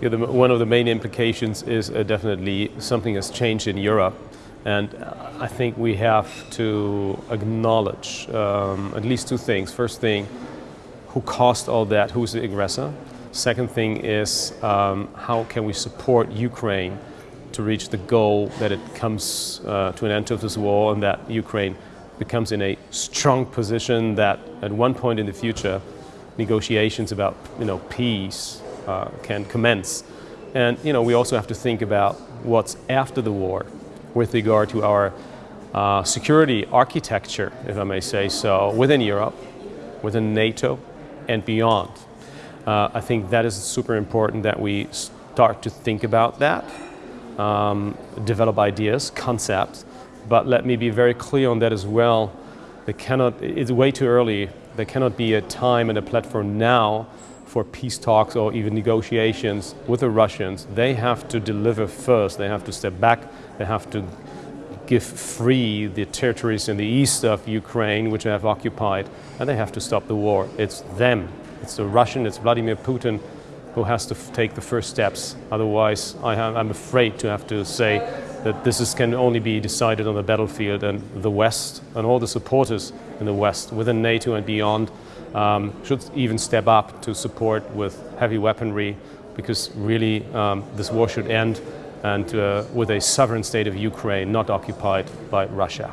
The, one of the main implications is uh, definitely something has changed in Europe. And uh, I think we have to acknowledge um, at least two things. First thing, who caused all that? Who's the aggressor? Second thing is um, how can we support Ukraine to reach the goal that it comes uh, to an end of this war and that Ukraine becomes in a strong position that at one point in the future negotiations about you know, peace uh, can commence. And you know, we also have to think about what's after the war with regard to our uh, security architecture, if I may say so, within Europe, within NATO, and beyond. Uh, I think that is super important that we start to think about that, um, develop ideas, concepts, but let me be very clear on that as well. They cannot, it's way too early. There cannot be a time and a platform now for peace talks or even negotiations with the Russians. They have to deliver first. They have to step back. They have to give free the territories in the east of Ukraine, which they have occupied, and they have to stop the war. It's them. It's the Russian, it's Vladimir Putin who has to take the first steps. Otherwise, I am afraid to have to say that this is, can only be decided on the battlefield and the West and all the supporters in the West within NATO and beyond um, should even step up to support with heavy weaponry because really um, this war should end and uh, with a sovereign state of Ukraine not occupied by Russia.